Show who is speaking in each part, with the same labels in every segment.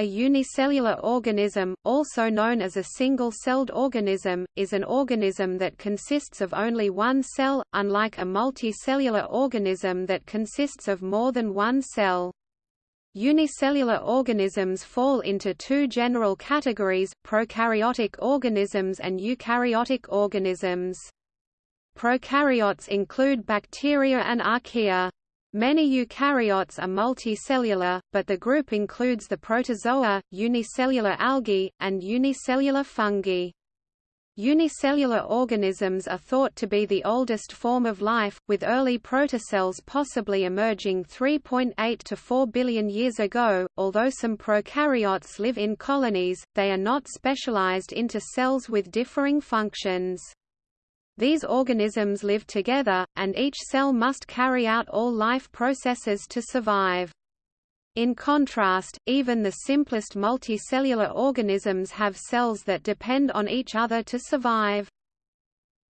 Speaker 1: A unicellular organism, also known as a single-celled organism, is an organism that consists of only one cell, unlike a multicellular organism that consists of more than one cell. Unicellular organisms fall into two general categories, prokaryotic organisms and eukaryotic organisms. Prokaryotes include bacteria and archaea. Many eukaryotes are multicellular, but the group includes the protozoa, unicellular algae, and unicellular fungi. Unicellular organisms are thought to be the oldest form of life, with early protocells possibly emerging 3.8 to 4 billion years ago. Although some prokaryotes live in colonies, they are not specialized into cells with differing functions. These organisms live together, and each cell must carry out all life processes to survive. In contrast, even the simplest multicellular organisms have cells that depend on each other to survive.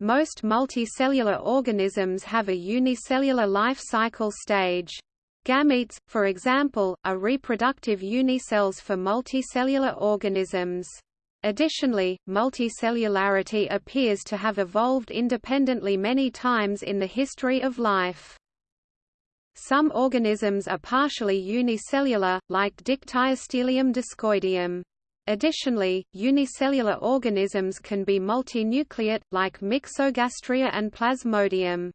Speaker 1: Most multicellular organisms have a unicellular life cycle stage. Gametes, for example, are reproductive unicells for multicellular organisms. Additionally, multicellularity appears to have evolved independently many times in the history of life. Some organisms are partially unicellular, like Dictyostelium discoideum. Additionally, unicellular organisms can be multinucleate, like Myxogastria and Plasmodium.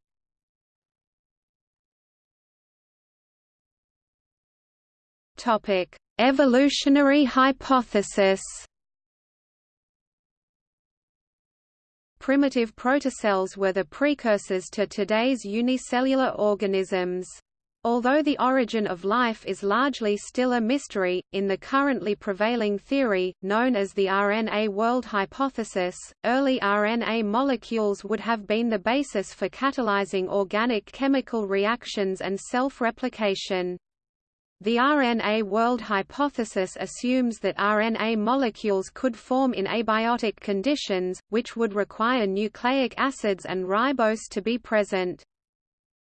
Speaker 1: Evolutionary hypothesis primitive protocells were the precursors to today's unicellular organisms. Although the origin of life is largely still a mystery, in the currently prevailing theory, known as the RNA world hypothesis, early RNA molecules would have been the basis for catalyzing organic chemical reactions and self-replication. The RNA world hypothesis assumes that RNA molecules could form in abiotic conditions, which would require nucleic acids and ribose to be present.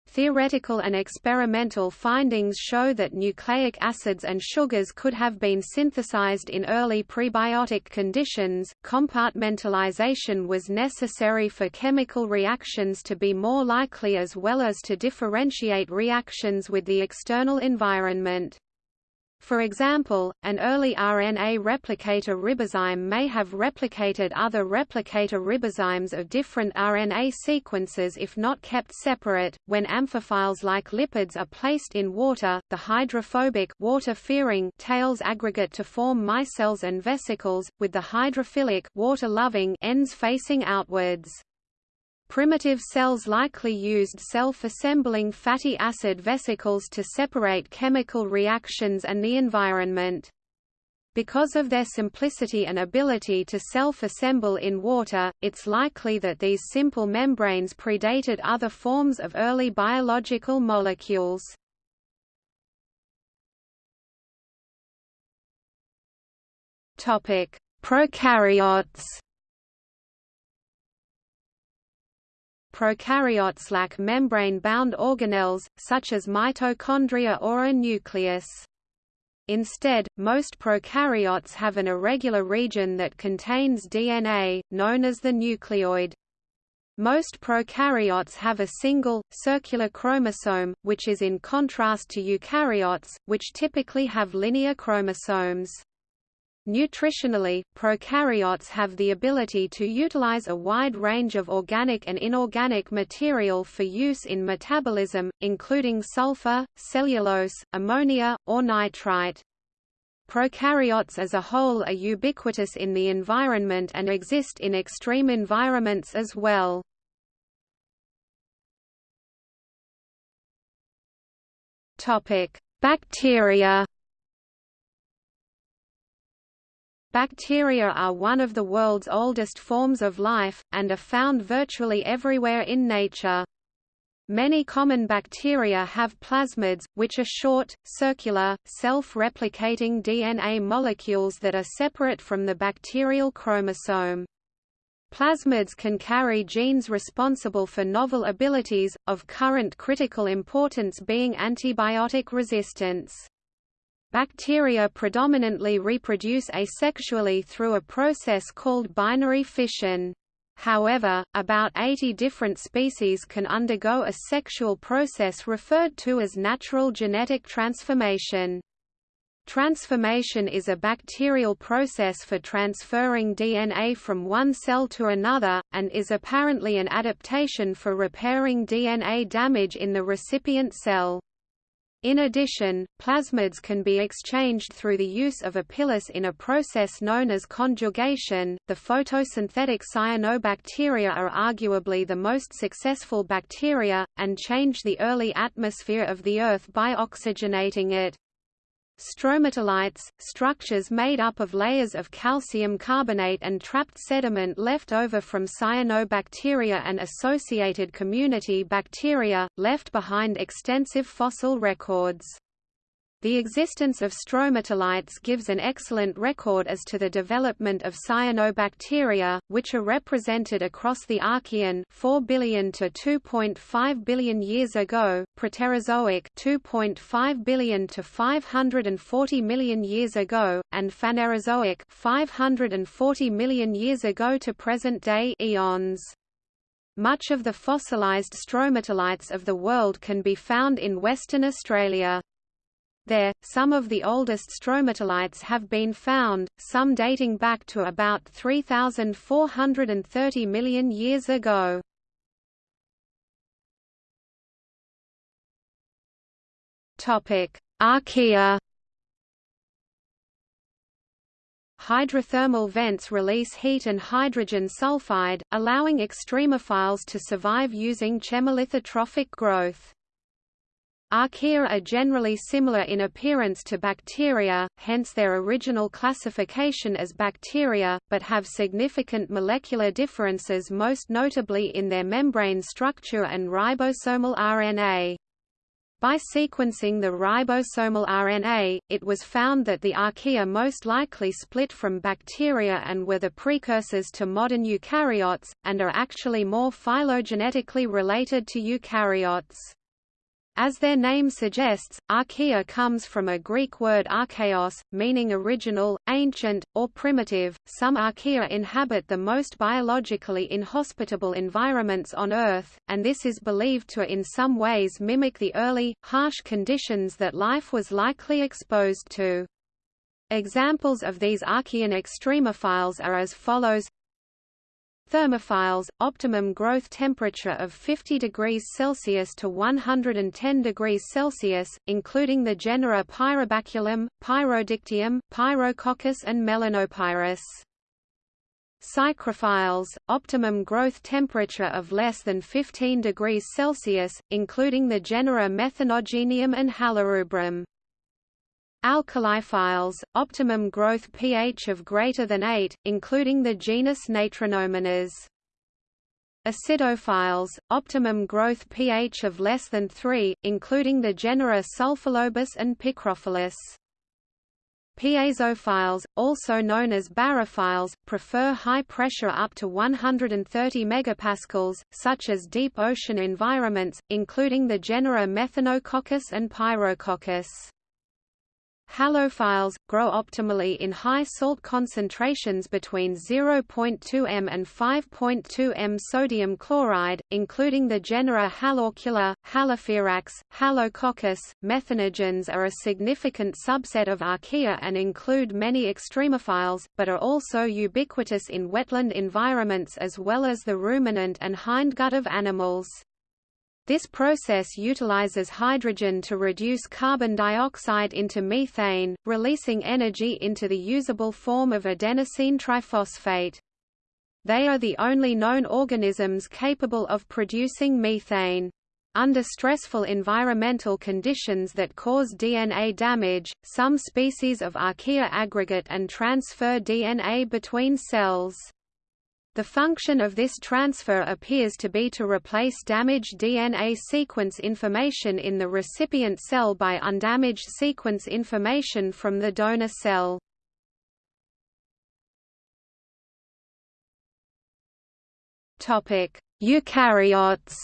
Speaker 1: Theoretical and experimental findings show that nucleic acids and sugars could have been synthesized in early prebiotic conditions. Compartmentalization was necessary for chemical reactions to be more likely as well as to differentiate reactions with the external environment. For example, an early RNA replicator ribozyme may have replicated other replicator ribozymes of different RNA sequences if not kept separate. When amphiphiles like lipids are placed in water, the hydrophobic water-fearing tails aggregate to form micelles and vesicles, with the hydrophilic water-loving ends facing outwards. Primitive cells likely used self-assembling fatty acid vesicles to separate chemical reactions and the environment. Because of their simplicity and ability to self-assemble in water, it's likely that these simple membranes predated other forms of early biological molecules. Prokaryotes prokaryotes lack membrane-bound organelles, such as mitochondria or a nucleus. Instead, most prokaryotes have an irregular region that contains DNA, known as the nucleoid. Most prokaryotes have a single, circular chromosome, which is in contrast to eukaryotes, which typically have linear chromosomes. Nutritionally, prokaryotes have the ability to utilize a wide range of organic and inorganic material for use in metabolism, including sulfur, cellulose, ammonia, or nitrite. Prokaryotes as a whole are ubiquitous in the environment and exist in extreme environments as well. Bacteria Bacteria are one of the world's oldest forms of life, and are found virtually everywhere in nature. Many common bacteria have plasmids, which are short, circular, self-replicating DNA molecules that are separate from the bacterial chromosome. Plasmids can carry genes responsible for novel abilities, of current critical importance being antibiotic resistance. Bacteria predominantly reproduce asexually through a process called binary fission. However, about 80 different species can undergo a sexual process referred to as natural genetic transformation. Transformation is a bacterial process for transferring DNA from one cell to another, and is apparently an adaptation for repairing DNA damage in the recipient cell. In addition, plasmids can be exchanged through the use of a pilus in a process known as conjugation. The photosynthetic cyanobacteria are arguably the most successful bacteria, and change the early atmosphere of the Earth by oxygenating it. Stromatolites, structures made up of layers of calcium carbonate and trapped sediment left over from cyanobacteria and associated community bacteria, left behind extensive fossil records. The existence of stromatolites gives an excellent record as to the development of cyanobacteria, which are represented across the Archean 4 billion to 2.5 billion years ago, Proterozoic 2.5 billion to 540 million years ago, and Phanerozoic 540 million years ago to present-day eons. Much of the fossilized stromatolites of the world can be found in Western Australia. There, some of the oldest stromatolites have been found, some dating back to about 3,430 million years ago. Archaea Hydrothermal vents release heat and hydrogen sulfide, allowing extremophiles to survive using chemolithotrophic growth. Archaea are generally similar in appearance to bacteria, hence their original classification as bacteria, but have significant molecular differences most notably in their membrane structure and ribosomal RNA. By sequencing the ribosomal RNA, it was found that the archaea most likely split from bacteria and were the precursors to modern eukaryotes, and are actually more phylogenetically related to eukaryotes. As their name suggests, archaea comes from a Greek word archaeos, meaning original, ancient, or primitive. Some archaea inhabit the most biologically inhospitable environments on Earth, and this is believed to in some ways mimic the early, harsh conditions that life was likely exposed to. Examples of these Archean extremophiles are as follows Thermophiles, optimum growth temperature of 50 degrees Celsius to 110 degrees Celsius, including the genera Pyrobaculum, Pyrodictium, Pyrococcus and Methanopyrus. Psychrophiles, optimum growth temperature of less than 15 degrees Celsius, including the genera Methanogenium and Halorubrum. Alkaliphiles, optimum growth pH of greater than 8, including the genus Natronomonas. Acidophiles, optimum growth pH of less than 3, including the genera Sulfolobus and Picrophilus. Piezophiles, also known as barophiles, prefer high pressure up to 130 megapascals, such as deep ocean environments, including the genera Methanococcus and Pyrococcus. Halophiles, grow optimally in high salt concentrations between 0.2 m and 5.2 m sodium chloride, including the genera Haloarcula, Haloferax, Halococcus. Methanogens are a significant subset of archaea and include many extremophiles, but are also ubiquitous in wetland environments as well as the ruminant and hindgut of animals. This process utilizes hydrogen to reduce carbon dioxide into methane, releasing energy into the usable form of adenosine triphosphate. They are the only known organisms capable of producing methane. Under stressful environmental conditions that cause DNA damage, some species of archaea aggregate and transfer DNA between cells. The function of this transfer appears to be to replace damaged DNA sequence information in the recipient cell by undamaged sequence information from the donor cell. Eukaryotes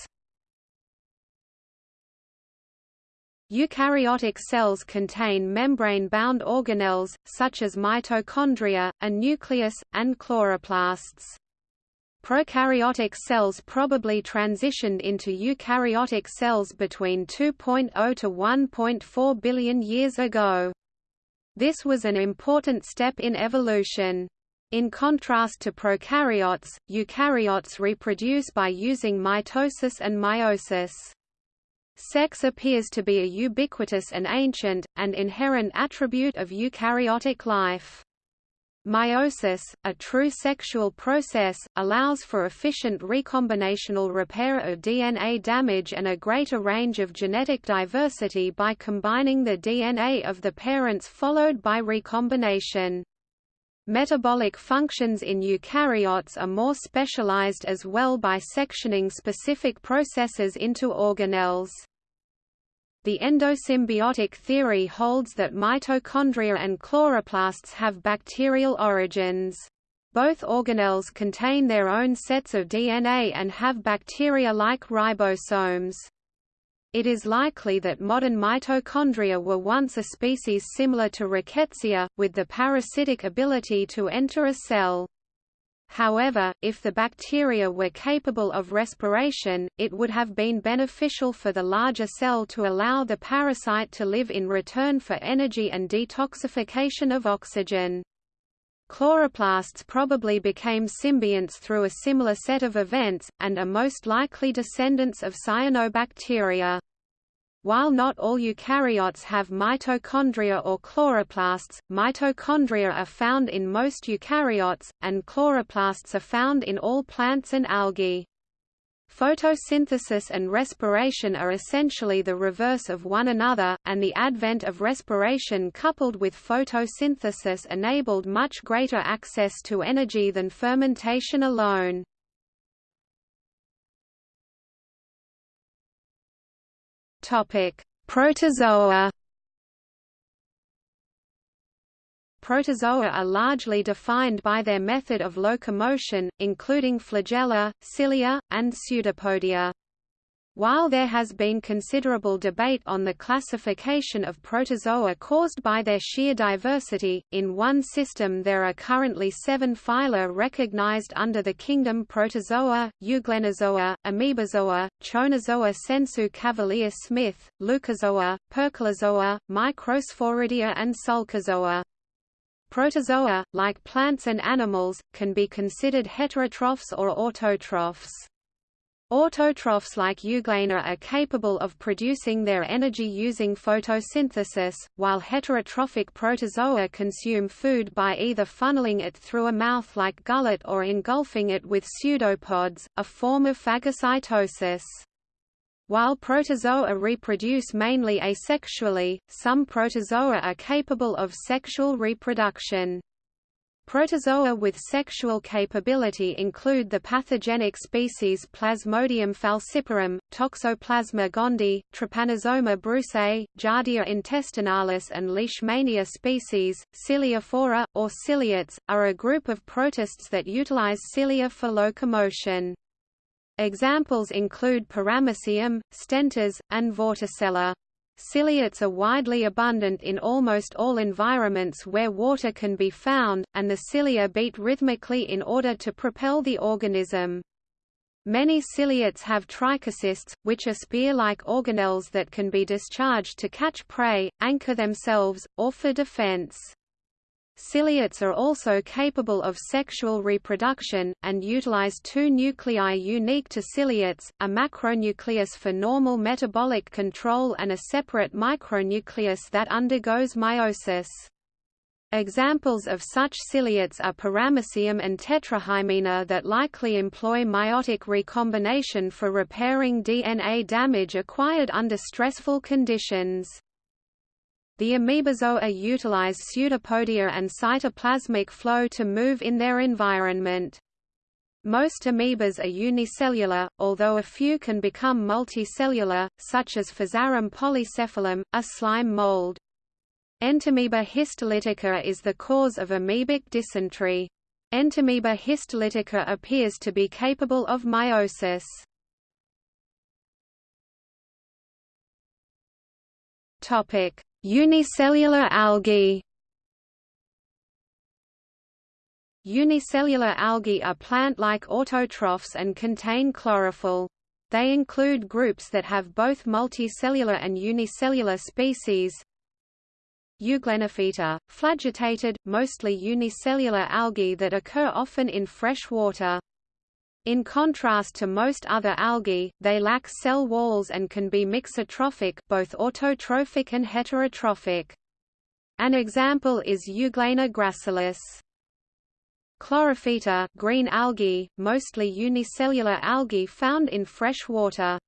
Speaker 1: Eukaryotic cells contain membrane-bound organelles, such as mitochondria, a nucleus, and chloroplasts. Prokaryotic cells probably transitioned into eukaryotic cells between 2.0 to 1.4 billion years ago. This was an important step in evolution. In contrast to prokaryotes, eukaryotes reproduce by using mitosis and meiosis. Sex appears to be a ubiquitous and ancient, and inherent attribute of eukaryotic life. Meiosis, a true sexual process, allows for efficient recombinational repair of DNA damage and a greater range of genetic diversity by combining the DNA of the parents followed by recombination. Metabolic functions in eukaryotes are more specialized as well by sectioning specific processes into organelles. The endosymbiotic theory holds that mitochondria and chloroplasts have bacterial origins. Both organelles contain their own sets of DNA and have bacteria-like ribosomes. It is likely that modern mitochondria were once a species similar to Rickettsia, with the parasitic ability to enter a cell. However, if the bacteria were capable of respiration, it would have been beneficial for the larger cell to allow the parasite to live in return for energy and detoxification of oxygen. Chloroplasts probably became symbionts through a similar set of events, and are most likely descendants of cyanobacteria. While not all eukaryotes have mitochondria or chloroplasts, mitochondria are found in most eukaryotes, and chloroplasts are found in all plants and algae. Photosynthesis and respiration are essentially the reverse of one another, and the advent of respiration coupled with photosynthesis enabled much greater access to energy than fermentation alone. Protozoa. Protozoa are largely defined by their method of locomotion, including flagella, cilia, and pseudopodia. While there has been considerable debate on the classification of protozoa caused by their sheer diversity, in one system there are currently seven phyla recognized under the kingdom Protozoa, Euglenozoa, Amoebozoa, Choanozoa sensu cavalier Smith, Loukozoa, Percolozoa, Microsporidia and Sulcozoa. Protozoa, like plants and animals, can be considered heterotrophs or autotrophs. Autotrophs like Euglena are capable of producing their energy using photosynthesis, while heterotrophic protozoa consume food by either funneling it through a mouth like gullet or engulfing it with pseudopods, a form of phagocytosis. While protozoa reproduce mainly asexually, some protozoa are capable of sexual reproduction. Protozoa with sexual capability include the pathogenic species Plasmodium falciparum, Toxoplasma gondii, Trypanosoma brucei, Giardia intestinalis and Leishmania species. Ciliophora, or ciliates, are a group of protists that utilize cilia for locomotion. Examples include Paramecium, Stentor, and Vorticella. Ciliates are widely abundant in almost all environments where water can be found, and the cilia beat rhythmically in order to propel the organism. Many ciliates have trichocysts, which are spear-like organelles that can be discharged to catch prey, anchor themselves, or for defense. Ciliates are also capable of sexual reproduction, and utilize two nuclei unique to ciliates, a macronucleus for normal metabolic control and a separate micronucleus that undergoes meiosis. Examples of such ciliates are Paramecium and Tetrahymena that likely employ meiotic recombination for repairing DNA damage acquired under stressful conditions. The amoebozoa utilize pseudopodia and cytoplasmic flow to move in their environment. Most amoebas are unicellular, although a few can become multicellular, such as Physarum polycephalum, a slime mold. Entamoeba histolytica is the cause of amoebic dysentery. Entamoeba histolytica appears to be capable of meiosis. Topic: Unicellular algae. Unicellular algae are plant-like autotrophs and contain chlorophyll. They include groups that have both multicellular and unicellular species. Euglenophyta, flagellated, mostly unicellular algae that occur often in fresh water. In contrast to most other algae, they lack cell walls and can be mixotrophic both autotrophic and heterotrophic. An example is Euglena gracilis. Chlorophyta green algae, mostly unicellular algae found in fresh water.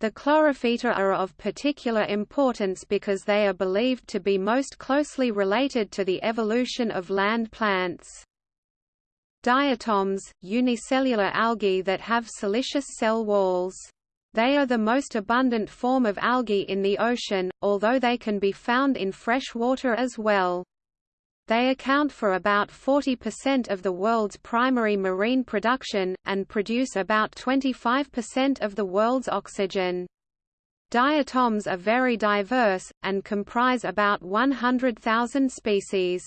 Speaker 1: The chlorophyta are of particular importance because they are believed to be most closely related to the evolution of land plants. Diatoms, unicellular algae that have siliceous cell walls. They are the most abundant form of algae in the ocean, although they can be found in fresh water as well. They account for about 40% of the world's primary marine production, and produce about 25% of the world's oxygen. Diatoms are very diverse, and comprise about 100,000 species.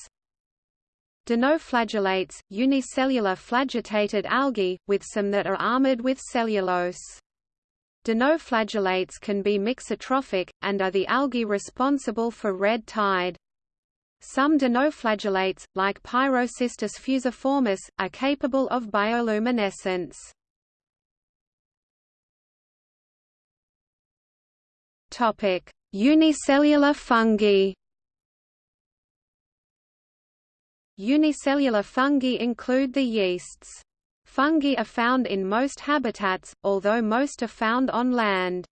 Speaker 1: Dinoflagellates, unicellular flagellated algae, with some that are armored with cellulose. Dinoflagellates can be mixotrophic, and are the algae responsible for red tide. Some dinoflagellates, like Pyrocystis fusiformis, are capable of bioluminescence. Unicellular fungi Unicellular fungi include the yeasts. Fungi are found in most habitats, although most are found on land.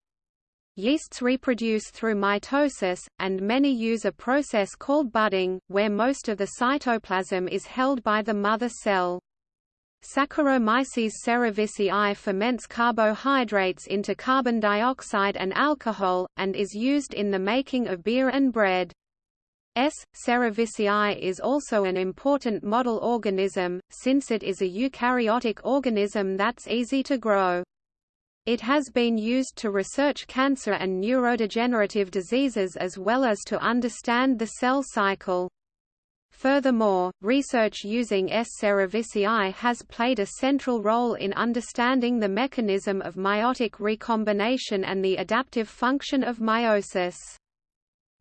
Speaker 1: Yeasts reproduce through mitosis, and many use a process called budding, where most of the cytoplasm is held by the mother cell. Saccharomyces cerevisiae ferments carbohydrates into carbon dioxide and alcohol, and is used in the making of beer and bread. S. cerevisiae is also an important model organism, since it is a eukaryotic organism that's easy to grow. It has been used to research cancer and neurodegenerative diseases as well as to understand the cell cycle. Furthermore, research using S. cerevisiae has played a central role in understanding the mechanism of meiotic recombination and the adaptive function of meiosis.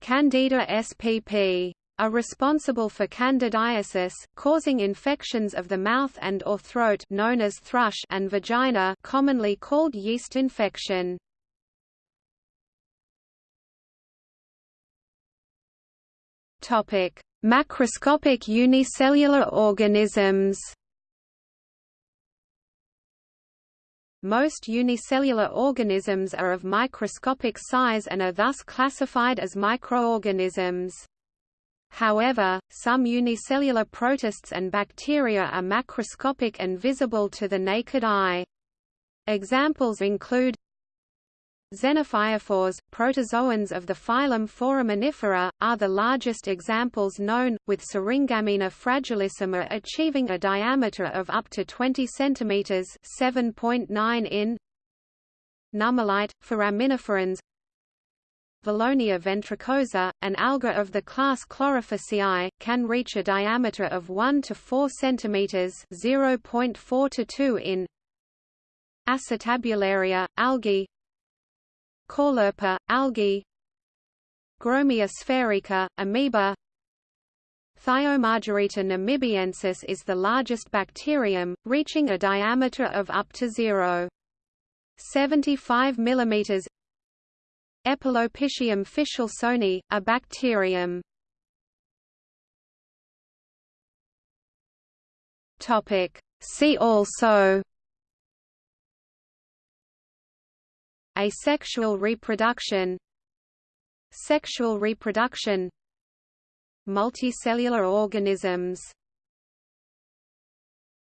Speaker 1: Candida spp are responsible for candidiasis, causing infections of the mouth and or throat known as thrush and vagina commonly called yeast infection. Topic: Macroscopic unicellular organisms. Most unicellular organisms are of microscopic size and are thus classified as microorganisms. However, some unicellular protists and bacteria are macroscopic and visible to the naked eye. Examples include Xenophyophores, protozoans of the phylum Foraminifera, are the largest examples known, with Syringammina fragilissima achieving a diameter of up to 20 cm 7.9 in. Nummulite, foraminiferans Valonia ventricosa, an alga of the class Chlorophyceae, can reach a diameter of 1 to 4 cm 0.4 to 2 in. Acetabularia, algae Caulerpa, algae. Gromia sphaerica, amoeba. Thiomargarita namibiensis is the largest bacterium, reaching a diameter of up to 0. 75 mm Epulopiscium fishelsoni, a bacterium. See also Asexual reproduction. Sexual reproduction. Multicellular organisms